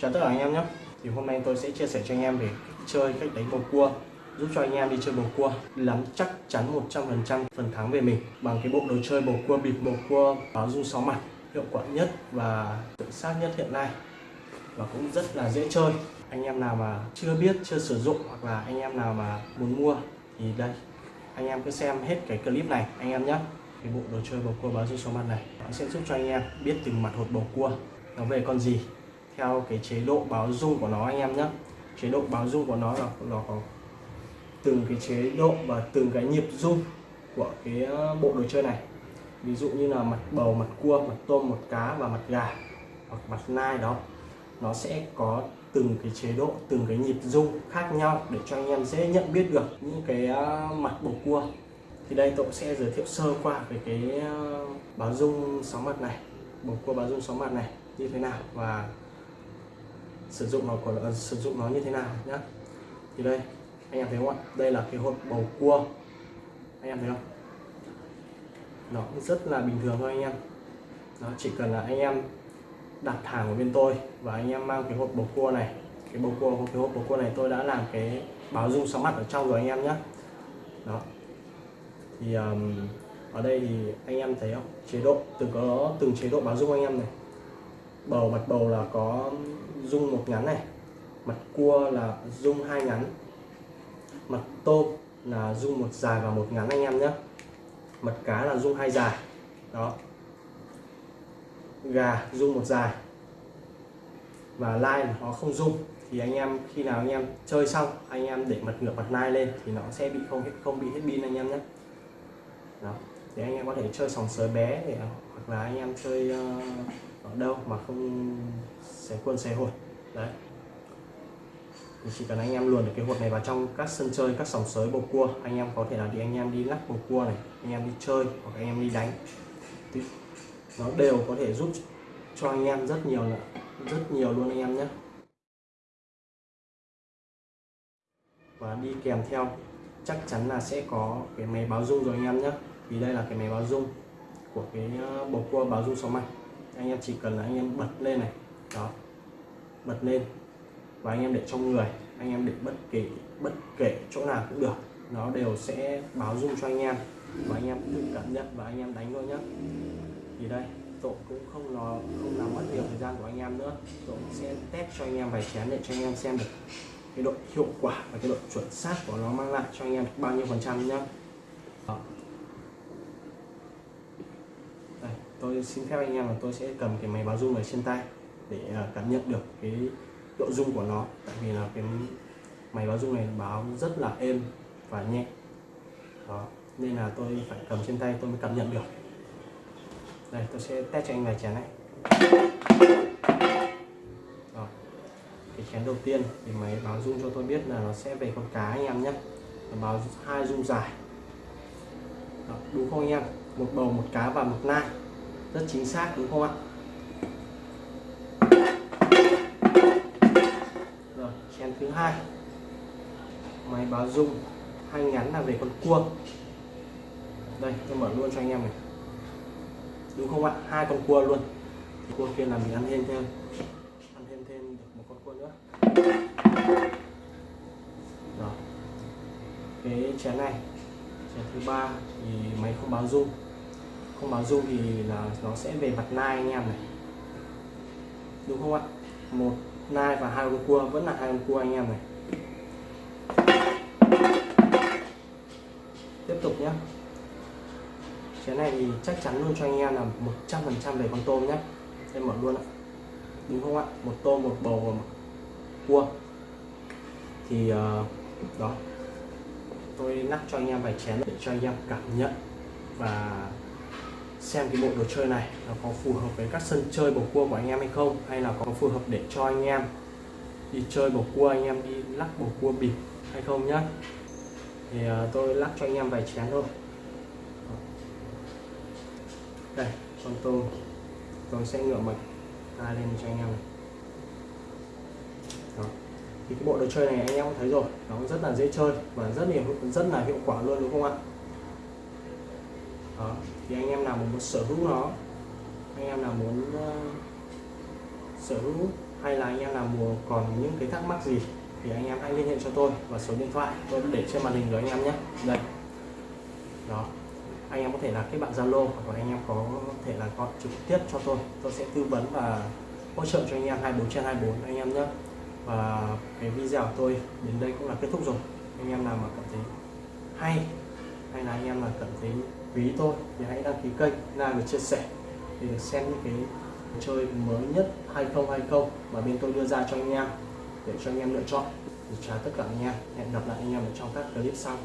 Chào tất cả anh em nhé. Thì hôm nay tôi sẽ chia sẻ cho anh em về chơi, cách đánh bầu cua Giúp cho anh em đi chơi bầu cua Lắm chắc chắn 100% phần thắng về mình Bằng cái bộ đồ chơi bầu cua bịp bầu cua báo dung sáu mặt Hiệu quả nhất và chuẩn xác nhất hiện nay. Và cũng rất là dễ chơi. Anh em nào mà chưa biết, chưa sử dụng Hoặc là anh em nào mà muốn mua Thì đây Anh em cứ xem hết cái clip này anh em nhé. Cái bộ đồ chơi bầu cua báo dung sáu mặt này nó sẽ giúp cho anh em biết từng mặt hột bầu cua nó về con gì theo cái chế độ báo dung của nó anh em nhé. Chế độ báo dung của nó là, nó có từng cái chế độ và từng cái nhịp dung của cái ờ, bộ đồ chơi này. Ví dụ như là mặt bầu, mặt cua, mặt tôm, mặt cá và mặt gà hoặc mặt nai đó. Nó sẽ có từng cái chế độ, từng cái nhịp dung khác nhau để cho anh em dễ nhận biết được những cái ờ, mặt bầu cua. Thì đây tôi sẽ giới thiệu sơ qua về cái ờ, báo dung sóng mặt này, bầu cua báo dung sóng mặt này như thế nào và sử dụng nó của uh, ờ, sử dụng nó như thế nào nhé thì đây anh em thấy không ạ? Đây là cái hộp bầu cua. Anh em thấy không? Nó rất là bình thường thôi anh em. Nó chỉ cần là anh em đặt hàng ở bên tôi và anh em mang cái hộp bầu cua này. Cái bầu cua cái hộp bầu cua này tôi đã làm cái báo dung sóng mặt ở trong rồi anh em nhé đó. Thì um, ở đây thì anh em thấy không? Chế độ từng có từng chế độ báo dung anh em này bầu, mặt bầu là có dung một ngắn này, mặt cua là dung hai ngắn, mặt tôm là dung một dài và một ngắn anh em nhé. Mặt cá là dung hai dài, đó. Gà dung một dài và lai nó không dung. Thì anh em, khi nào anh em chơi xong, anh em để mặt ngược mặt lai lên thì nó sẽ bị không không bị hết pin anh em nhé. Đó thì anh em có thể chơi sòng sới bé để hoặc là anh em chơi uh, ở đâu mà không xé quân xé hột đấy thì chỉ cần anh em luồn được cái hột này vào trong các sân chơi các sòng sới bầu cua anh em có thể là đi anh em đi lắc bầu cua này anh em đi chơi hoặc anh em đi đánh thì nó đều có thể giúp cho anh em rất nhiều rất nhiều luôn anh em nhé và đi kèm theo chắc chắn là sẽ có cái máy báo dung rồi anh em nhé vì đây là cái máy báo dung của cái bầu cua báo dung sóng mạnh anh em chỉ cần là anh em bật lên này đó bật lên và anh em để trong người anh em để bất kể bất kể chỗ nào cũng được nó đều sẽ báo dung cho anh em và anh em tự cảm nhận và anh em đánh thôi nhé thì đây tôi cũng không nó không làm mất nhiều thời gian của anh em nữa tôi sẽ test cho anh em vài chén để cho anh em xem được cái độ hiệu quả và cái độ chuẩn xác của nó mang lại cho anh em bao nhiêu phần trăm nhé đó tôi xin phép anh em là tôi sẽ cầm cái máy báo dung này trên tay để à, cảm nhận được cái độ dung của nó. Tại vì là cái máy báo dung này báo rất là êm và nhẹ. Đó nên là tôi phải cầm trên tay tôi mới cảm nhận được. Đây tôi sẽ test cho anh vài chén này. Đó. cái chén đầu tiên thì máy báo dung cho tôi biết là nó sẽ về con cá anh em nhé. Nó báo hai dung dài. Đó, đúng không anh em? Một bầu một cá và một nai rất chính xác, đúng không ạ? Rồi chén thứ hai. Máy báo dung hai ngắn là về con cua đây, tôi mở luôn cho anh em này. Đúng không ạ? Hai con cua luôn. Cua kia là mình ăn thêm thêm. Ăn thêm thêm được một con cua nữa. Rồi, cái chén này. Chén thứ ba thì máy không báo dung không báo dung thì là nó sẽ về mặt nai anh em này. Đúng không ạ? Một nai và hai con cua vẫn là hai con cua anh em này. Tiếp tục nhé cái này thì chắc chắn luôn cho anh em là 100% về con tôm nhé em mở luôn ạ. Đúng không ạ? Một tôm một bầu và một cua. Thì uh, đó. Tôi nắp cho anh em vài chén để cho anh em cảm nhận và xem cái bộ đồ chơi này nó có phù hợp với các sân chơi bầu cua của anh em hay không hay là có phù hợp để cho anh em đi chơi bầu cua anh em đi lắc bầu cua bịp hay không nhá. Thì uh, tôi lắc cho anh em vài chén thôi. Đây con tôm. Tôi sẽ ngựa mạch ra lên cho anh em này. Đó. thì cái bộ đồ chơi này anh em cũng thấy rồi. Nó rất là dễ chơi và rất là rất là hiệu quả luôn đúng không ạ? Đó. thì anh em nào muốn sở hữu nó anh em nào muốn uh, sở hữu hay là anh em nào muốn còn những cái thắc mắc gì thì anh em hãy liên hệ cho tôi và số điện thoại tôi để trên màn hình rồi anh em nhé. Đây. Đó. Anh em có thể là kết bạn Zalo hoặc là anh em có thể là gọi trực tiếp cho tôi. Tôi sẽ tư vấn và hỗ trợ cho anh em 24 trên 24 anh em nhé. Và cái video của tôi đến đây cũng là kết thúc rồi. Anh em nào mà cảm thấy hay hay là anh em mà cảm thấy quý tôi thì hãy đăng ký kênh like và chia sẻ để được xem những cái chơi mới nhất 2020 mà bên tôi đưa ra cho anh em, để cho anh em lựa chọn. Thì chào tất cả anh em. Hẹn gặp lại anh em ở trong các clip sau.